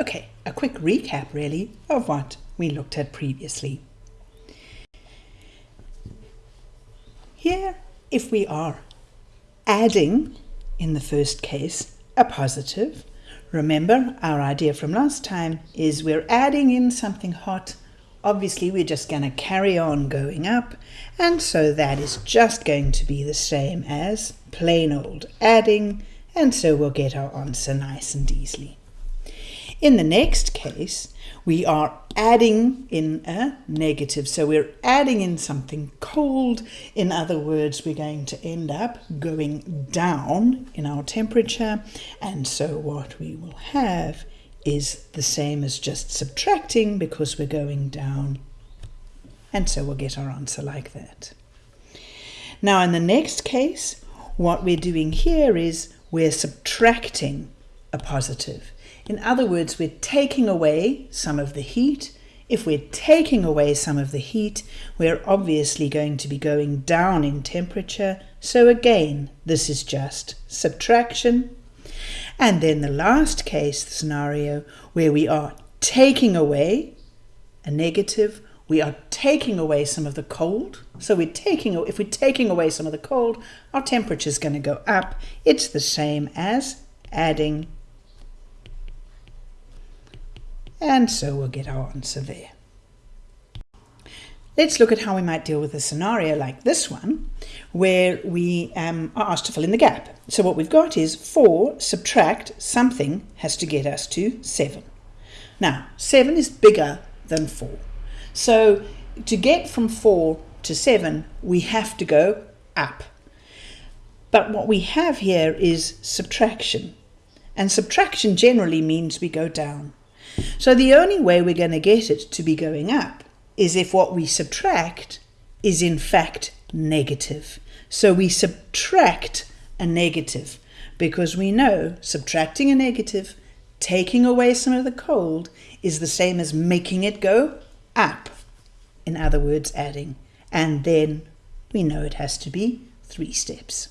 Okay, a quick recap really of what we looked at previously. Here, if we are adding, in the first case, a positive, remember our idea from last time is we're adding in something hot obviously we're just going to carry on going up and so that is just going to be the same as plain old adding and so we'll get our answer nice and easily. In the next case we are adding in a negative so we're adding in something cold in other words we're going to end up going down in our temperature and so what we will have is the same as just subtracting because we're going down. And so we'll get our answer like that. Now in the next case, what we're doing here is we're subtracting a positive. In other words, we're taking away some of the heat. If we're taking away some of the heat, we're obviously going to be going down in temperature. So again, this is just subtraction and then the last case scenario where we are taking away a negative, we are taking away some of the cold. So we're taking, if we're taking away some of the cold, our temperature is going to go up. It's the same as adding. And so we'll get our answer there. Let's look at how we might deal with a scenario like this one, where we um, are asked to fill in the gap. So what we've got is 4 subtract something has to get us to 7. Now, 7 is bigger than 4. So to get from 4 to 7, we have to go up. But what we have here is subtraction. And subtraction generally means we go down. So the only way we're going to get it to be going up is if what we subtract is in fact negative. So we subtract a negative because we know subtracting a negative, taking away some of the cold, is the same as making it go up. In other words, adding. And then we know it has to be three steps.